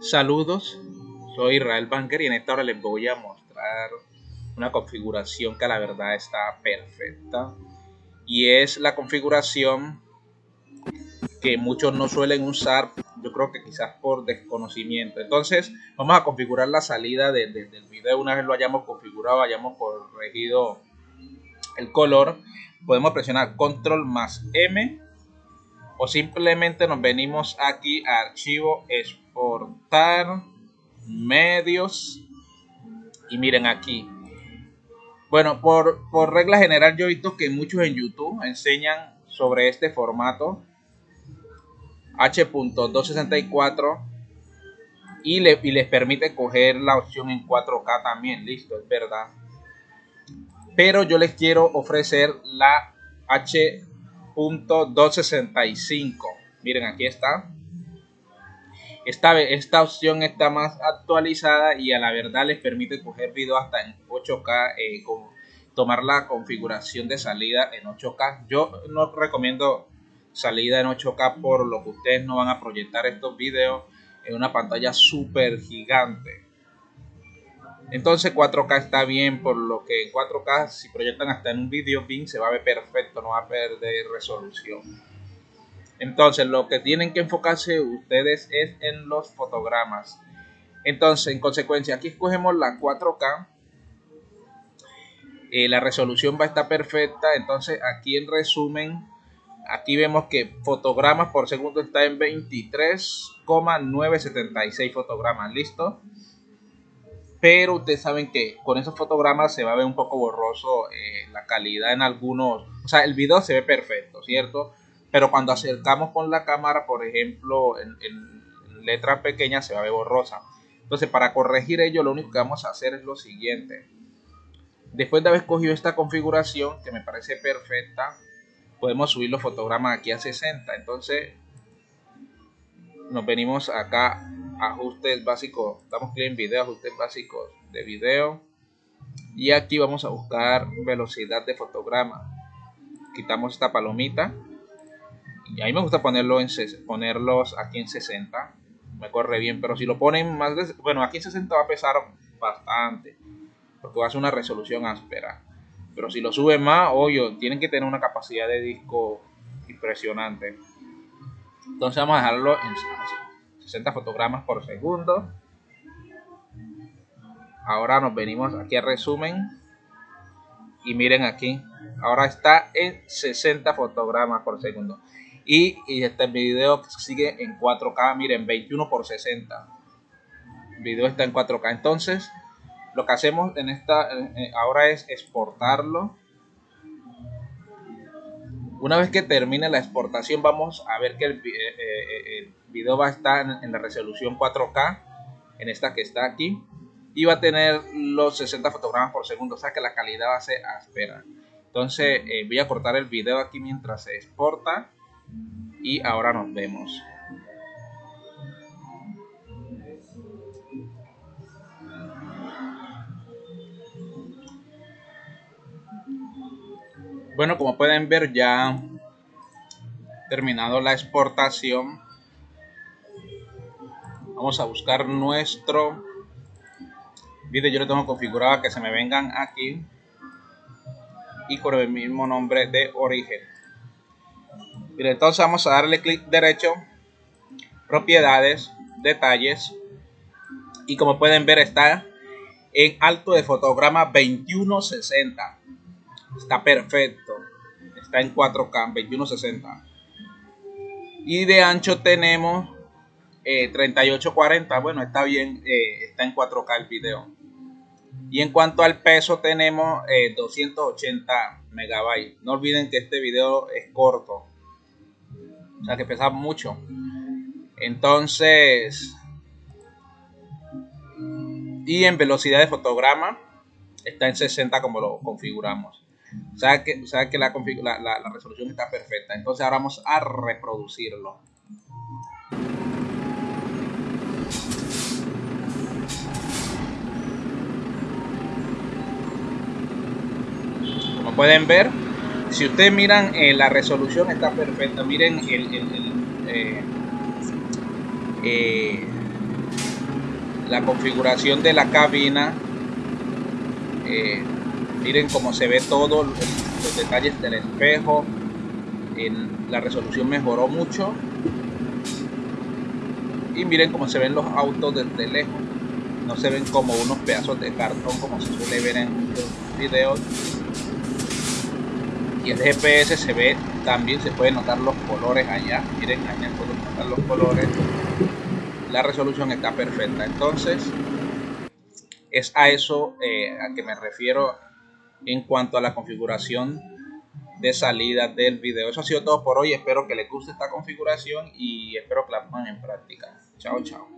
Saludos, soy Israel Banker y en esta hora les voy a mostrar una configuración que la verdad está perfecta y es la configuración que muchos no suelen usar, yo creo que quizás por desconocimiento. Entonces vamos a configurar la salida del video una vez lo hayamos configurado, hayamos corregido el color, podemos presionar control más M o simplemente nos venimos aquí a archivo exportar medios. Y miren aquí. Bueno por, por regla general yo he visto que muchos en youtube enseñan sobre este formato. H.264 y, le, y les permite coger la opción en 4K también, listo, es verdad. Pero yo les quiero ofrecer la H 265 Miren, aquí está. Esta, esta opción está más actualizada y a la verdad les permite coger video hasta en 8K, eh, con, tomar la configuración de salida en 8K. Yo no recomiendo salida en 8K por lo que ustedes no van a proyectar estos videos en una pantalla súper gigante. Entonces 4K está bien, por lo que en 4K si proyectan hasta en un video bien se va a ver perfecto, no va a perder resolución. Entonces lo que tienen que enfocarse ustedes es en los fotogramas. Entonces en consecuencia aquí escogemos la 4K. Eh, la resolución va a estar perfecta. Entonces aquí en resumen, aquí vemos que fotogramas por segundo está en 23,976 fotogramas. ¿Listo? Pero ustedes saben que con esos fotogramas se va a ver un poco borroso eh, la calidad en algunos, o sea, el video se ve perfecto, ¿cierto? Pero cuando acercamos con la cámara, por ejemplo, en, letras pequeñas se va a ver borrosa. Entonces, para corregir ello, lo único que vamos a hacer es lo siguiente. Después de haber escogido esta configuración, que me parece perfecta, podemos subir los fotogramas aquí a 60. Entonces, nos venimos acá ajustes básicos, damos clic en video, ajustes básicos de video y aquí vamos a buscar velocidad de fotograma. Quitamos esta palomita y ahí me gusta ponerlo en ponerlos aquí en 60. Me corre bien, pero si lo ponen más de, bueno, aquí en 60 va a pesar bastante porque va a ser una resolución áspera. Pero si lo sube más, obvio, tienen que tener una capacidad de disco impresionante. Entonces vamos a dejarlo en 60 fotogramas por segundo. Ahora nos venimos aquí a resumen. Y miren aquí. Ahora está en 60 fotogramas por segundo. Y, este video sigue en 4K. Miren, 21 por 60. El video está en 4K. Entonces, lo que hacemos en esta ahora es exportarlo una vez que termine la exportación vamos a ver que el, eh, eh, el video va a estar en, la resolución 4K, en esta que está aquí, y va a tener los 60 fotogramas por segundo, o sea que la calidad va a ser áspera. Entonces eh, voy a cortar el video aquí mientras se exporta y ahora nos vemos. Bueno, como pueden ver ya terminado la exportación. Vamos a buscar nuestro video. Yo lo tengo configurado que se me vengan aquí y con el mismo nombre de origen. entonces vamos a darle clic derecho, propiedades, detalles y como pueden ver está en alto de fotograma 2160 Está perfecto. Está en 4K, 2160. Y de ancho tenemos 3840. Eh, bueno, está bien. Eh, está en 4K el video. Y en cuanto al peso tenemos 280 eh, megabytes. No olviden que este video es corto. O sea que pesa mucho. Entonces... Y en velocidad de fotograma está en 60 como lo configuramos. O sea que, que la, la, resolución está perfecta. Entonces ahora vamos a reproducirlo. Como pueden ver, si ustedes miran, eh, la resolución está perfecta. Miren el, el, eh, eh, la configuración de la cabina miren cómo se ve todo los detalles del espejo en, la resolución mejoró mucho. Y miren cómo se ven los autos desde lejos. No se ven como unos pedazos de cartón como se suele ver en muchos videos. Y el GPS se ve también se pueden notar los colores allá. Miren allá pueden notar los colores. La resolución está perfecta. Entonces es a eso eh, a que me refiero en cuanto a la configuración de salida del video. Eso ha sido todo por hoy. Espero que les guste esta configuración y espero que la pongan en práctica. Chao, chao.